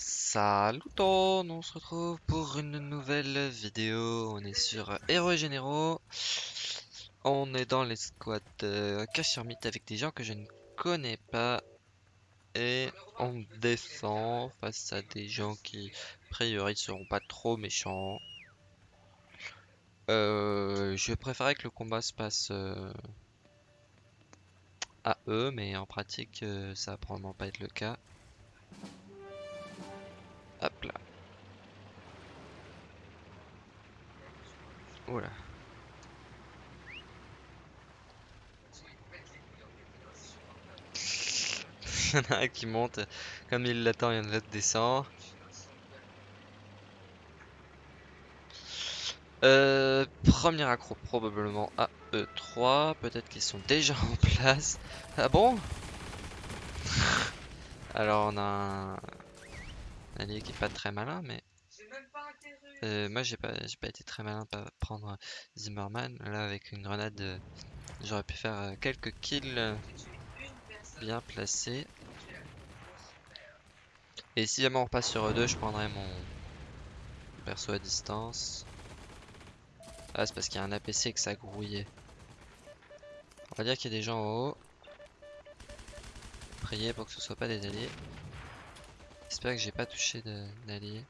Salut on se retrouve pour une nouvelle vidéo. On est sur Héros et Généraux. On est dans les squads euh, mythe avec des gens que je ne connais pas. Et on descend face à des gens qui, a priori, seront pas trop méchants. Euh, je préférerais que le combat se passe euh, à eux, mais en pratique, euh, ça va probablement pas être le cas. Hop là. Oula. il y en a un qui monte. Comme il l'attend, il y en a un descend. Euh, premier accro probablement à E3. Peut-être qu'ils sont déjà en place. Ah bon? Alors on a un, allié qui est pas très malin, mais euh, moi j'ai pas, été très malin pour prendre Zimmerman. Là avec une grenade, euh, j'aurais pu faire euh, quelques kills bien placés. Et si jamais on repasse sur E2, je prendrais mon perso à distance. Ah, c'est parce qu'il y a un APC que ça grouillait. On va dire qu'il y a des gens en haut. Priez pour que ce soit pas des alliés. J'espère que j'ai pas touché d'alliés.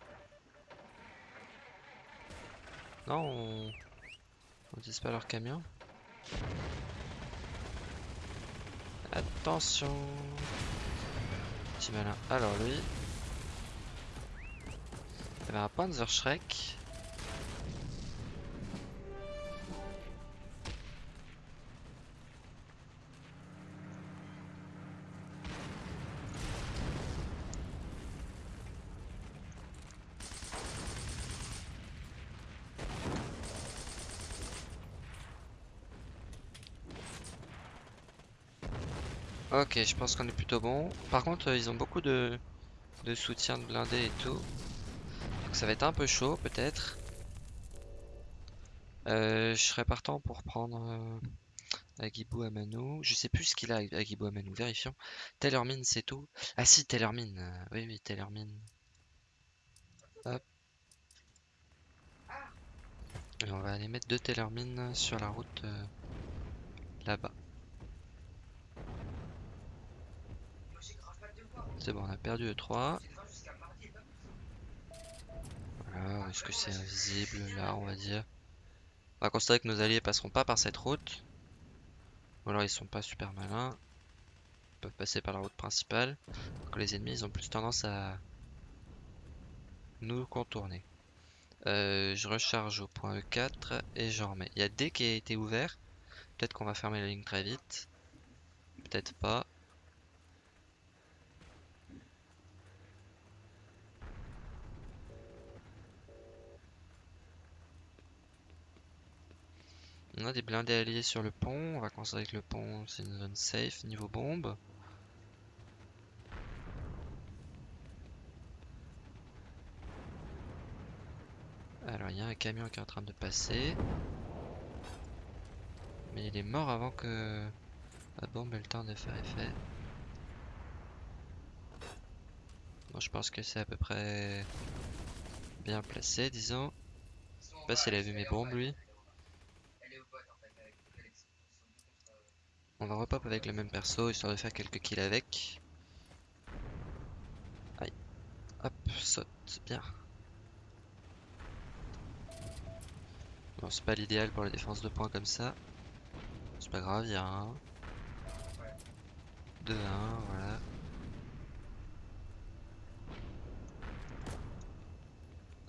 Non, on... on pas leur camion. Attention Petit malin. Alors lui... Il avait un Panzer Shrek. Ok, je pense qu'on est plutôt bon. Par contre, euh, ils ont beaucoup de, soutien de blindés et tout. Donc ça va être un peu chaud, peut-être. Euh, je serais partant pour prendre euh, Agibou Amano. Je sais plus ce qu'il a, Agibou Amano. Vérifions. Tellermine, c'est tout. Ah si, Tellermine. oui, oui, Tellermine. Hop. Et on va aller mettre deux Tellermine sur la route là-bas. Bon, on a perdu E3. Voilà, est-ce que c'est invisible là, on va dire On va constater que nos alliés passeront pas par cette route. Ou alors ils sont pas super malins. Ils peuvent passer par la route principale. que les ennemis, ils ont plus tendance à nous contourner. Euh, je recharge au point E4 et j'en remets. Il y a D qui a été ouvert. Peut-être qu'on va fermer la ligne très vite. Peut-être pas. On a des blindés alliés sur le pont. On va considérer que le pont c'est une zone safe niveau bombe. Alors il y a un camion qui est en train de passer. Mais il est mort avant que la bombe ait le temps de faire effet. Bon, je pense que c'est à peu près bien placé, disons. Je sais pas s'il a vu mes bombes lui. On va repop avec le même perso, histoire de faire quelques kills avec. Aïe. Hop, saute, bien. Bon, c'est pas l'idéal pour la défense de points comme ça. C'est pas grave, il y a un. 2 1, voilà.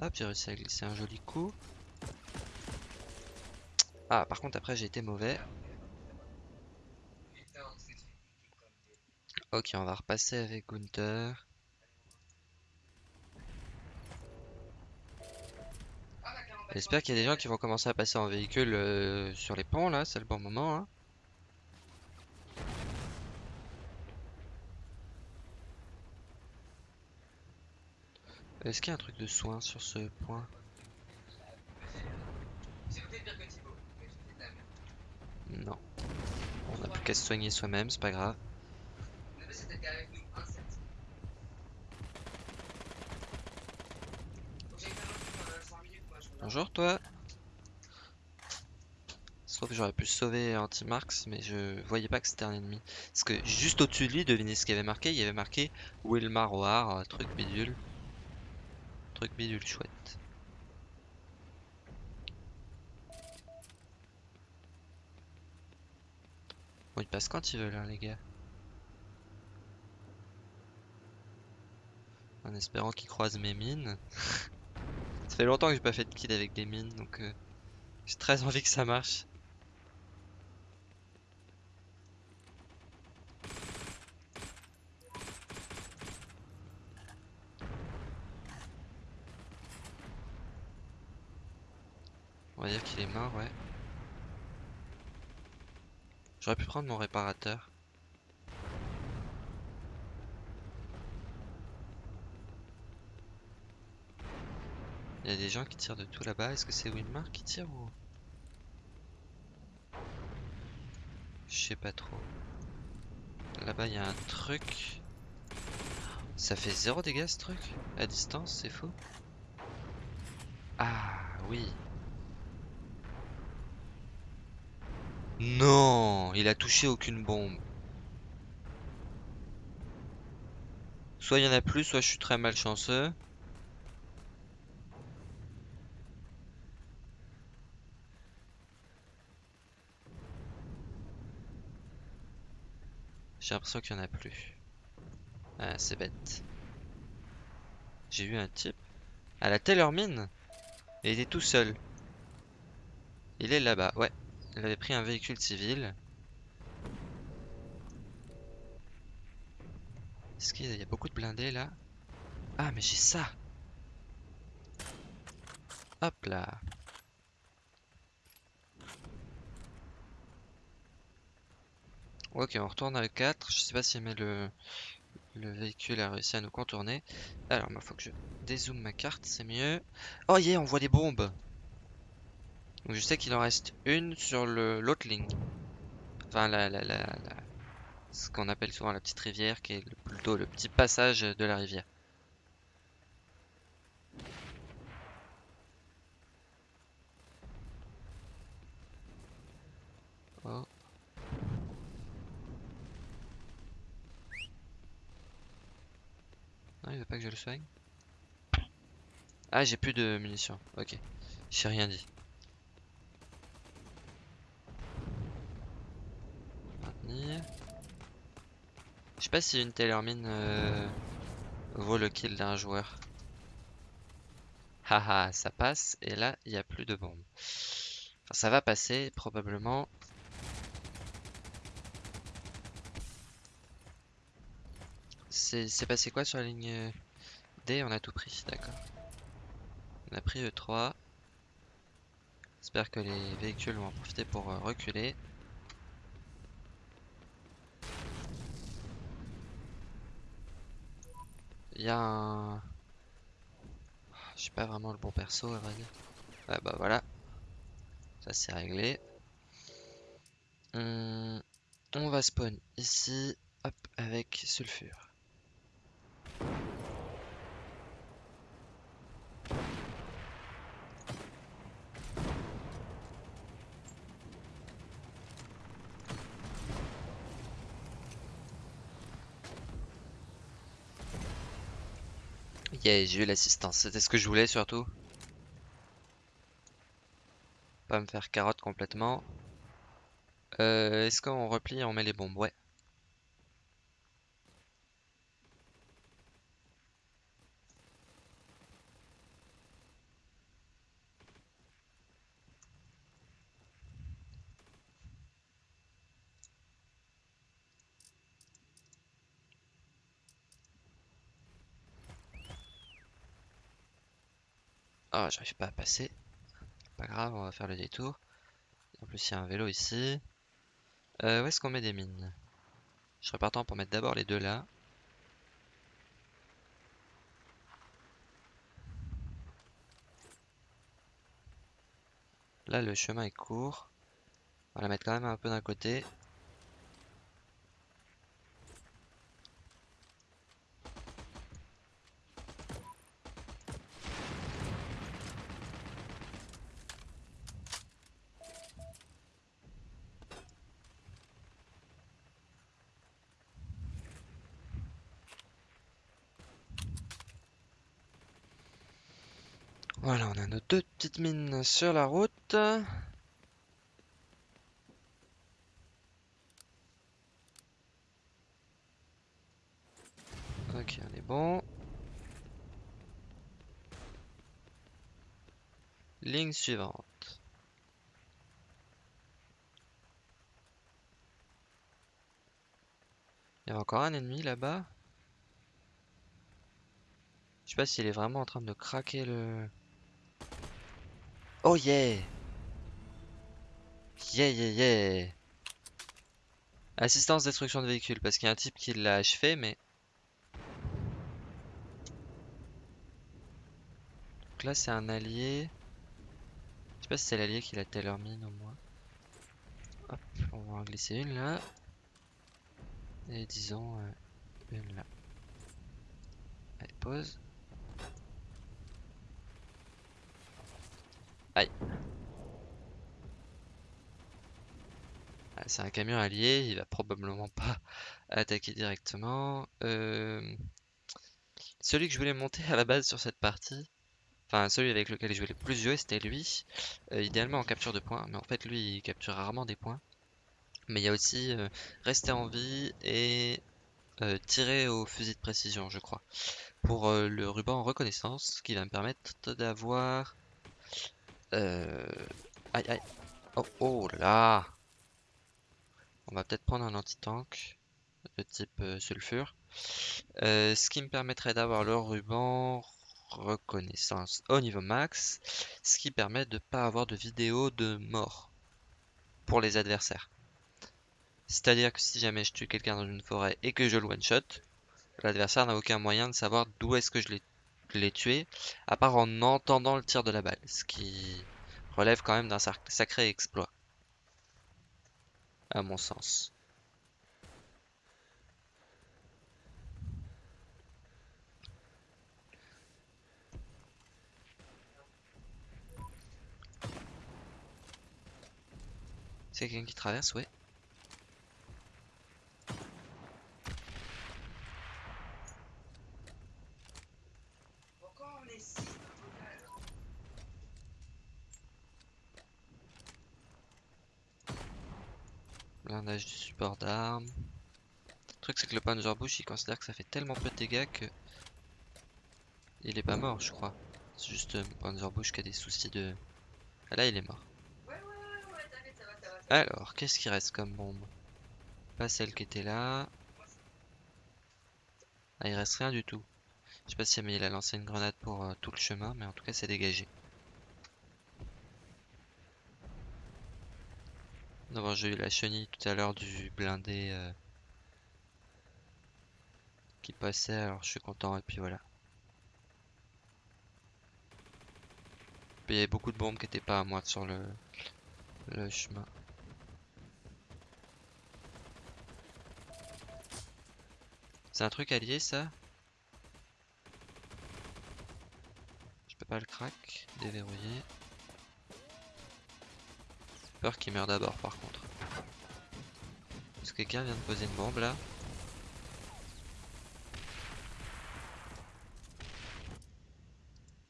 Hop, j'ai réussi à glisser un joli coup. Ah, par contre, après, j'ai été mauvais. Ok, on va repasser avec Gunther. J'espère qu'il y a des gens qui vont commencer à passer en véhicule euh, sur les ponts là, c'est le bon moment. Hein. Est-ce qu'il y a un truc de soin sur ce point? Non. On n'a plus qu'à se soigner soi-même, c'est pas grave. Bonjour toi. Sauf que j'aurais pu sauver Anti-Marx, mais je voyais pas que c'était un ennemi. Parce que juste au-dessus de lui, devinez ce qu'il y avait marqué? Il y avait marqué Wilmar War, truc bidule. Truc bidule chouette. Bon, il passe quand il veut là, les gars. En espérant qu'il croise mes mines. ça fait longtemps que j'ai pas fait de kill avec des mines, donc euh, j'ai très envie que ça marche. On va dire qu'il est mort, ouais. J'aurais pu prendre mon réparateur. Il y a des gens qui tirent de tout là-bas. Est-ce que c'est Wilmar qui tire ou... Je sais pas trop. Là-bas, il y a un truc. Ça fait zéro dégâts ce truc? À distance, c'est faux. Ah oui. Non, il a touché aucune bombe. Soit il y en a plus, soit je suis très malchanceux. J'ai l'impression qu'il y en a plus. Ah, c'est bête. J'ai vu un type à la Taylor Mine. Il était tout seul. Il est là-bas, ouais. Il avait pris un véhicule civil. Est-ce qu'il y a beaucoup de blindés là? Ah mais j'ai ça Hop là Ok on retourne à 4 Je sais pas si le, le véhicule a réussi à nous contourner Alors il faut que je dézoome ma carte c'est mieux Oh yeah on voit des bombes donc je sais qu'il en reste une sur l'autre ligne. Enfin, la, la, la, ce qu'on appelle souvent la petite rivière, qui est plutôt le petit passage de la rivière. Oh. Pas que je le soigne. Ah, j'ai plus de munitions. Ok. J'ai rien dit. Je sais pas si une telle mine euh, vaut le kill d'un joueur. Haha, ça passe et là il n'y a plus de bombes. Enfin, ça va passer probablement. C'est passé quoi sur la ligne D? On a tout pris, d'accord. On a pris E3. J'espère que les véhicules vont en profiter pour euh, reculer. Il y a un... Je suis pas vraiment le bon perso à vrai dire. Ah bah voilà. Ça c'est réglé. Hum, on va spawn ici. Hop, avec sulfure. J'ai eu l'assistance. C'était ce que je voulais surtout. Pas me faire carotte complètement. Euh, Est-ce qu'on replie et on met les bombes? Ouais. Ah, j'arrive pas à passer. Pas grave, on va faire le détour. En plus, il y a un vélo ici. Euh, où est-ce qu'on met des mines? Je serais partant pour mettre d'abord les deux là. Là, le chemin est court. On va la mettre quand même un peu d'un côté. Voilà, on a nos mines sur la route. Ok, on est bon. Ligne suivante. Il y a encore un ennemi là-bas. Je sais pas s'il est vraiment en train de craquer le... Oh yeah Yeah yeah yeah Assistance destruction de véhicule, parce qu'il y a un type qui l'a achevé, mais... Donc là c'est un allié. Je sais pas si c'est l'allié qui l'a tailor mine au moins. Hop, on va en glisser une là. Et disons euh, une là. Allez, pause. Aïe. Ah, c'est un camion allié, il va probablement pas attaquer directement. Euh, celui que je voulais monter à la base sur cette partie, enfin celui avec lequel je voulais plus jouer, c'était lui. Euh, idéalement en capture de points, mais en fait lui il capture rarement des points. Mais il y a aussi euh, rester en vie et tirer au fusil de précision, je crois. Pour le ruban en reconnaissance, qui va me permettre d'avoir euh... Aïe aïe. Oh, oh là. On va peut-être prendre un anti-tank de type euh, sulfure. Euh, ce qui me permettrait d'avoir le ruban reconnaissance au niveau max. Ce qui permet de ne pas avoir de vidéo de mort pour les adversaires. C'est-à-dire que si jamais je tue quelqu'un dans une forêt et que je le one-shot, l'adversaire n'a aucun moyen de savoir d'où est-ce que je l'ai les tuer, à part en entendant le tir de la balle, ce qui relève quand même d'un sacré exploit, à mon sens. C'est quelqu'un qui traverse, ouais. Blindage du support d'armes. Le truc c'est que le Panzerbush il considère que ça fait tellement peu de dégâts que il est pas mort je crois. C'est juste euh, Panzerbush qui a des soucis de... Ah là il est mort. Alors, qu'est-ce qui reste comme bombe? Pas celle qui était là. Ah, il reste rien du tout. Je sais pas si il a lancé une grenade pour euh, tout le chemin, mais en tout cas c'est dégagé. Non, j'ai eu la chenille tout à l'heure du blindé euh, qui passait, alors je suis content et puis voilà. Il y avait beaucoup de bombes qui étaient pas à moi sur le, le chemin. C'est un truc allié ça? Je peux pas le crack, déverrouiller. Peur qu'il meure d'abord par contre. Est-ce que quelqu'un vient de poser une bombe là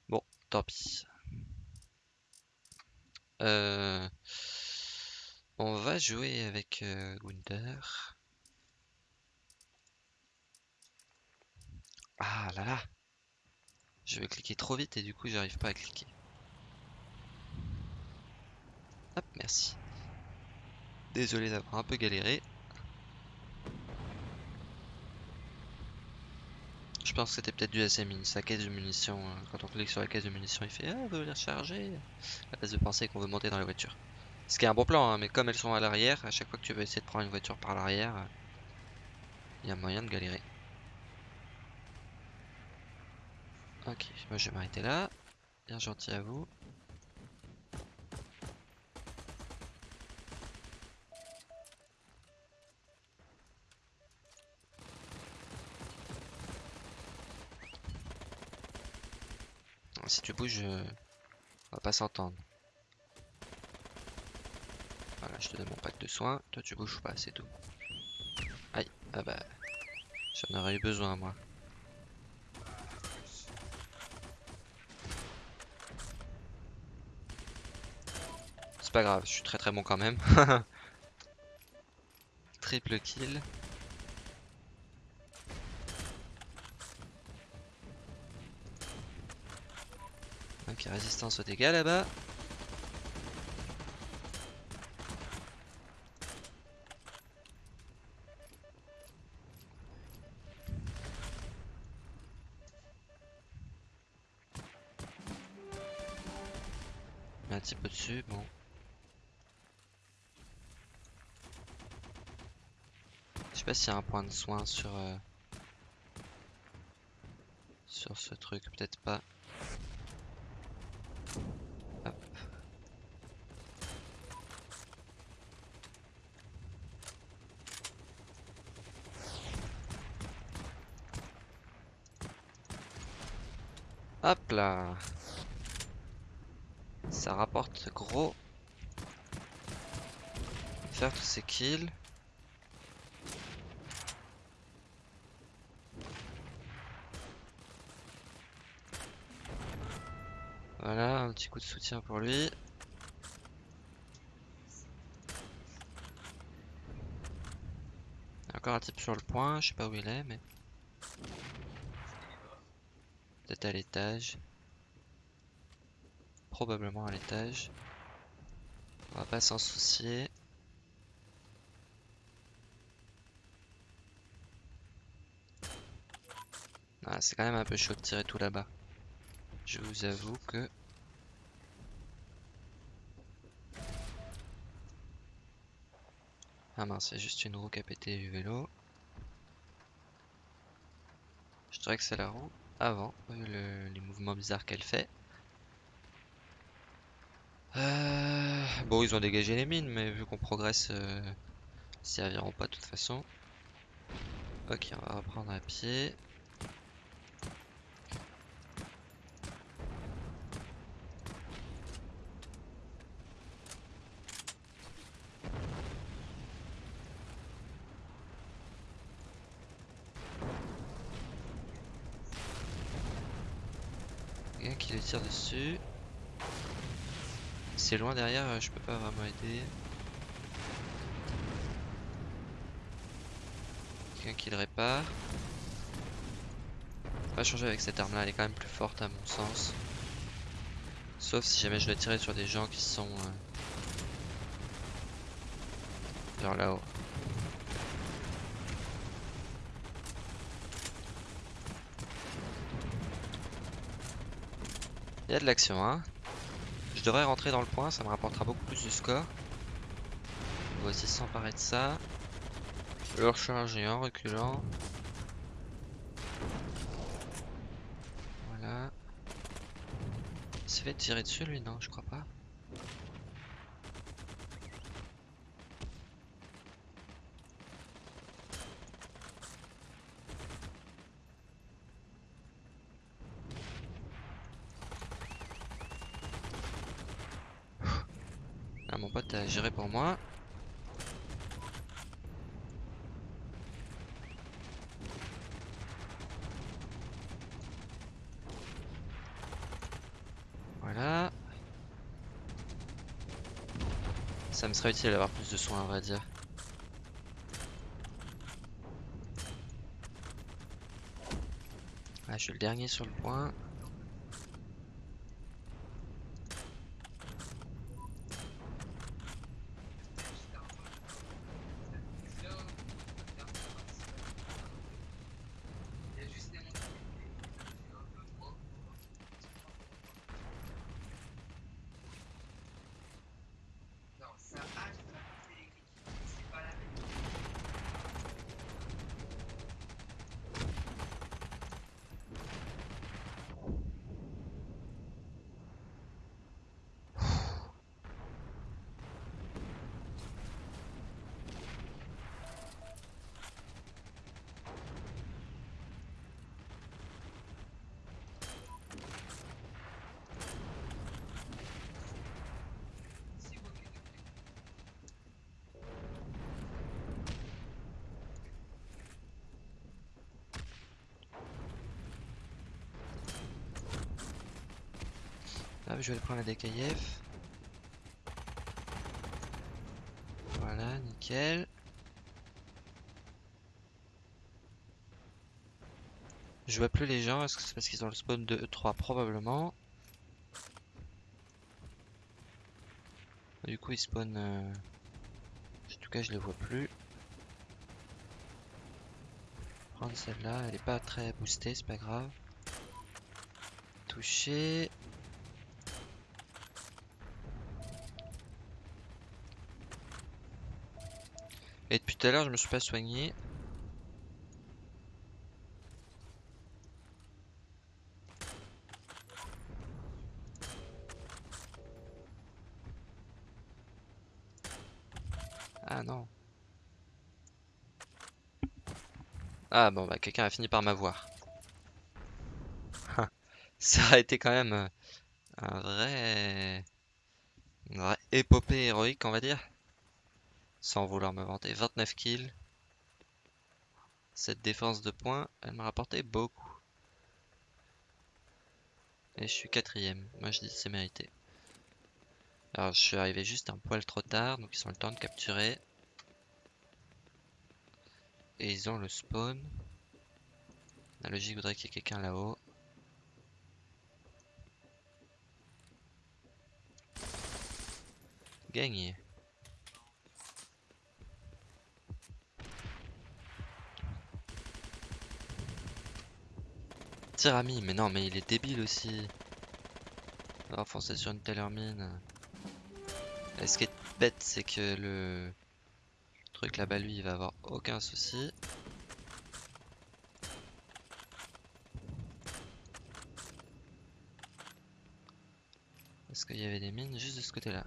Bon, tant pis. Euh, on va jouer avec euh, Ah là là Je vais cliquer trop vite et du coup j'arrive pas à cliquer. Hop, merci. Désolé d'avoir un peu galéré. Je pense que c'était peut-être dû à sa caisse de munitions. Hein. Quand on clique sur la caisse de munitions, il fait Ah, veut les recharger. À place de penser qu'on veut monter dans la voiture. Ce qui est un bon plan, hein, mais comme elles sont à l'arrière, à chaque fois que tu veux essayer de prendre une voiture par l'arrière, il y a moyen de galérer. Ok, moi je vais m'arrêter là. Bien gentil à vous. tu bouges, on va pas s'entendre. Voilà, je te donne mon pack de soins. Toi, tu bouges pas, c'est tout. Aïe, ah bah, j'en aurais eu besoin, moi. C'est pas grave, je suis très très bon quand même. Triple kill. Résistance aux dégâts là-bas. Un petit peu dessus, bon. Je sais pas s'il y a un point de soin sur euh, sur ce truc, peut-être pas. Hop. Là. Ça rapporte gros. Faire tous ces kills. Voilà, un petit coup de soutien pour lui. Encore un type sur le point, je sais pas où il est, mais... À l'étage. Probablement à l'étage. On va pas s'en soucier. Ah, c'est quand même un peu chaud de tirer tout là-bas. Je vous avoue que... Ah mince, c'est juste une roue qui a pété du vélo. Je dirais que c'est la roue avant, le- les mouvements bizarres qu'elle fait. Euh, Bon, ils ont dégagé les mines, mais vu qu'on progresse, euh, serviront pas de toute façon. Ok, on va reprendre à pied. Quelqu'un qui le tire C'est loin derrière, euh, je peux pas vraiment aider. Quelqu'un qui le répare. Pas changer avec cette arme là, elle est quand même plus forte à mon sens. Sauf si jamais je dois tirer sur des gens qui sont... Euh... Genre là-haut. Il y a de l'action hein. Je devrais rentrer dans le point, ça me rapportera beaucoup plus de score. On va aussi s'emparer de ça. Le recharger en reculant. Voilà. Il s'est fait tirer dessus lui, non, je crois pas. Ah, mon pote a géré pour moi. Voilà. Ça me serait utile d'avoir plus de soins, à vrai dire. Ah, je suis le dernier sur le point. Hop, je vais prendre la DKF. Nickel. Je vois plus les gens, est-ce que c'est parce qu'ils ont le spawn de E3 Probablement. Du coup ils spawnent... euh, En tout cas je les vois plus. Prendre celle-là, elle est pas très boostée, c'est pas grave. Toucher. Tout à l'heure je me suis pas soigné. Ah non. Ah bon bah quelqu'un a fini par m'avoir. Ça a été quand même euh, un vrai... une épopée héroïque on va dire. Sans vouloir me vanter. 29 kills. Cette défense de points, elle m'a rapporté beaucoup. Et je suis quatrième. Moi je dis que c'est mérité. Alors je suis arrivé juste un poil trop tard, donc ils ont le temps de capturer. Et ils ont le spawn. La logique voudrait qu'il y ait quelqu'un là-haut. Gagné. Tirami, mais non, mais il est débile aussi. On va foncer sur une telle mine. Et ce qui est bête, c'est que le truc là-bas, lui, il va avoir aucun souci. Est-ce qu'il y avait des mines juste de ce côté-là?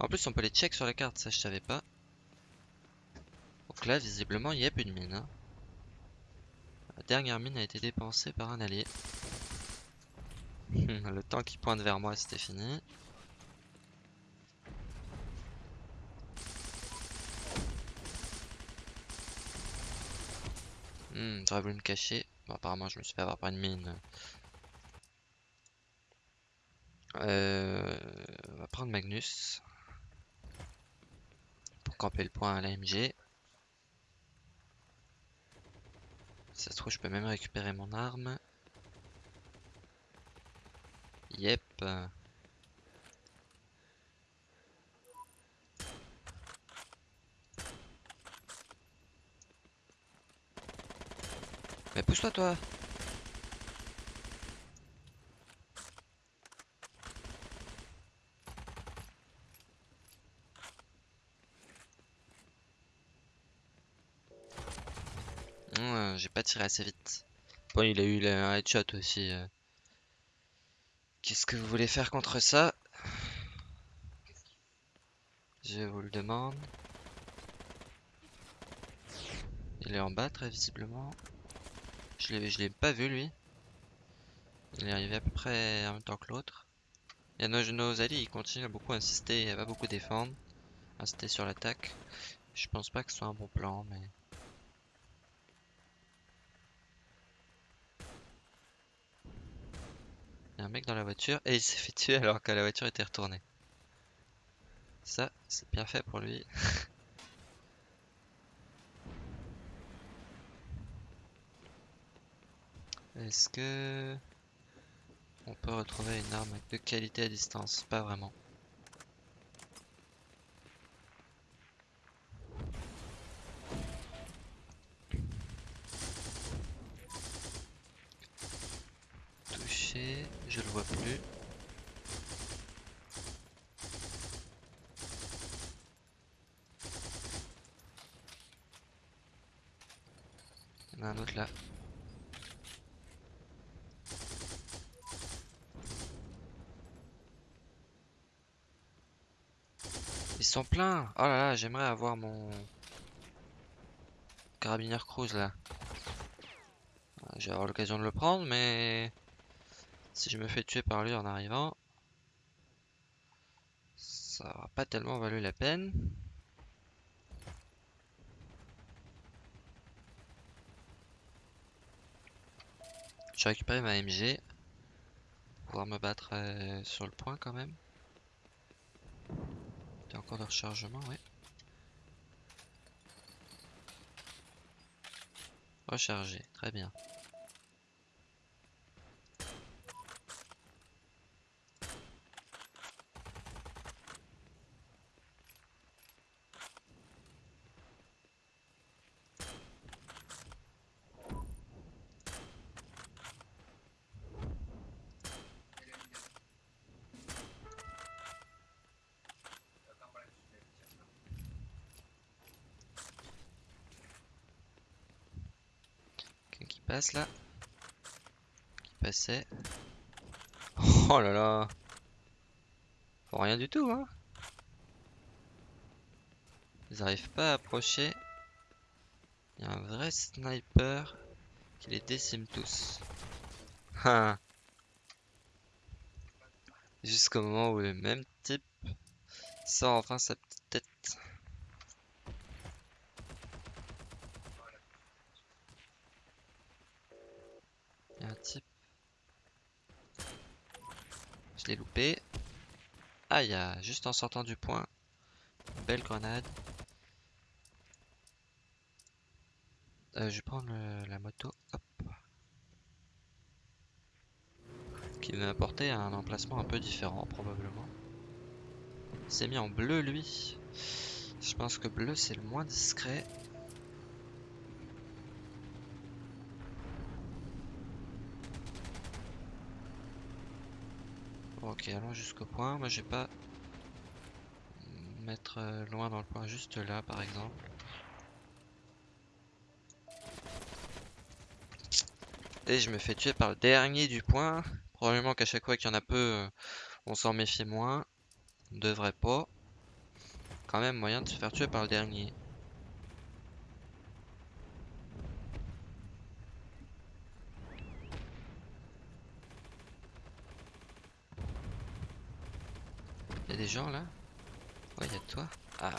En plus, on peut les check sur la carte, ça je savais pas. Donc là, visiblement, il n'y a plus de mine. hein. La dernière mine a été dépensée par un allié. Le temps qui pointe vers moi, c'était fini. Hmm, j'aurais voulu me cacher. Bon, apparemment, je me suis fait avoir par une mine. Euh, on va prendre Magnus. Pour camper le point à l'AMG. Si ça se trouve, je peux même récupérer mon arme. Yep. Mais pousse-toi, toi. Ouais, Tiré assez vite. Bon, il a eu un headshot aussi. euh. Qu'est-ce que vous voulez faire contre ça? Je vous le demande. Il est en bas très visiblement. Je l'ai pas vu lui. Il est arrivé à peu près en même temps que l'autre. Et nos, alliés ils continuent à beaucoup insister, à pas beaucoup défendre. Insister sur l'attaque. Je pense pas que ce soit un bon plan mais... Il y a un mec dans la voiture et il s'est fait tuer alors que la voiture était retournée. Ça, c'est bien fait pour lui. Est-ce que on peut retrouver une arme de qualité à distance? Pas vraiment. Touché, je le vois plus. Il y en a un autre là. Ils sont pleins. Oh là là, j'aimerais avoir mon carabinier cruise là. Je vais avoir l'occasion de le prendre, mais si je me fais tuer par lui en arrivant, ça n'aura pas tellement valu la peine. Je récupéré ma MG. pour Pouvoir me battre euh, sur le point quand même. Il y a encore de rechargement, oui. Recharger, très bien. Là. Qui passait. Oh là là. Faut rien du tout, hein. Ils arrivent pas à approcher. Il y a un vrai sniper qui les décime tous. Ah. Jusqu'au moment où le même type sort enfin sa petite tête. Il y a un type. Loupé. Ah, il y a juste en sortant du point. Belle grenade. Euh, je vais prendre la moto. Qui va m'apporter un emplacement un peu différent, probablement. Il s'est mis en bleu, lui. Je pense que bleu, c'est le moins discret. Ok, allons jusqu'au point. Moi, je vais pas mettre euh, loin dans le point, juste là, par exemple. Et je me fais tuer par le dernier du point. Probablement qu'à chaque fois qu'il y en a peu, euh, on s'en méfie moins. On devrait pas. Quand même moyen de se faire tuer par le dernier. Des gens là Ouais, il y a toi. Ah.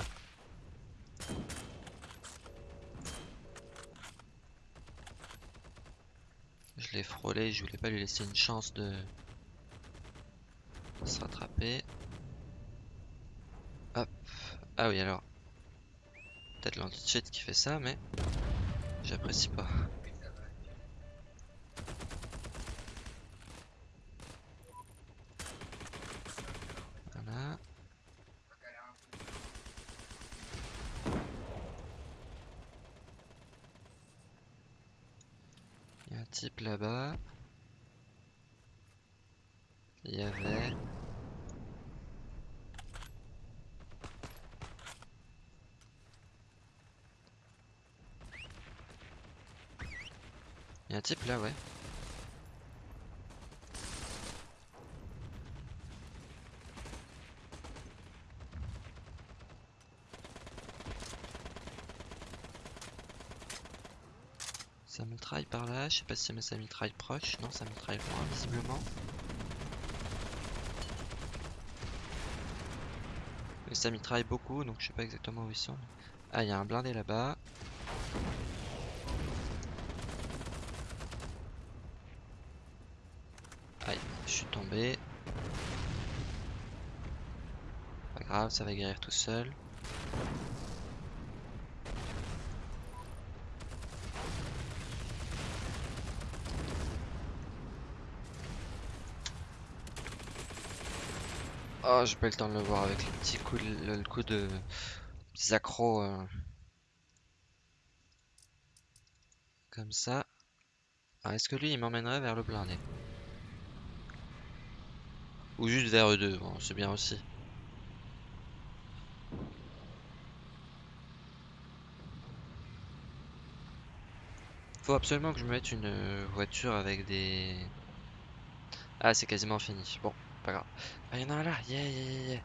Je l'ai frôlé, je voulais pas lui laisser une chance de se rattraper. Hop. Ah oui, alors. Peut-être l'anti-cheat qui fait ça, mais j'apprécie pas. Voilà. Il y a un type là-bas. Il y avait. Il y a un type là, ouais. Ça mitraille par là, je sais pas si mais ça mitraille proche, non ça mitraille loin visiblement. Et ça mitraille beaucoup donc je sais pas exactement où ils sont. Ah il y a un blindé là-bas. Aïe, je suis tombé. Pas grave, ça va guérir tout seul. Oh, j'ai pas eu le temps de le voir avec le petit coup de, le, de petits accros euh, comme ça. Est-ce que lui il m'emmènerait vers le blindé? Ou juste vers eux deux, bon, c'est bien aussi. Faut absolument que je me mette une euh, voiture avec des... Ah, c'est quasiment fini. Bon, pas grave. Ah, il y en a un là, yeah, yeah, yeah, yeah.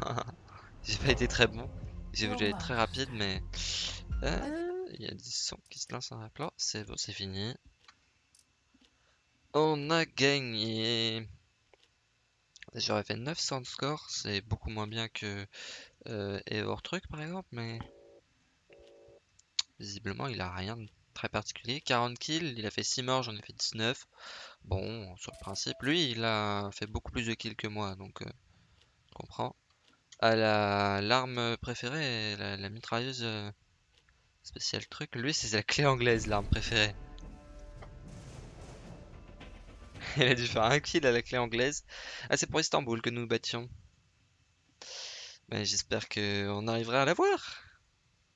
J'ai pas été très bon. J'ai voulu être très rapide, mais... Euh, Il y a des sons qui se lancent en appelant. C'est bon, c'est fini. On a gagné. J'aurais fait 900 de score, c'est beaucoup moins bien que euh, Eivor Truc par exemple, mais visiblement il a rien de très particulier. 40 kills, il a fait 6 morts, j'en ai fait 19. Bon, sur le principe, lui il a fait beaucoup plus de kills que moi, donc euh, comprends. Ah, la l'arme préférée, la, la mitrailleuse euh, spéciale truc. Lui, c'est la clé anglaise, l'arme préférée. Elle a dû faire un kill à la clé anglaise. Ah, c'est pour Istanbul que nous battions. Mais j'espère qu'on arrivera à la voir.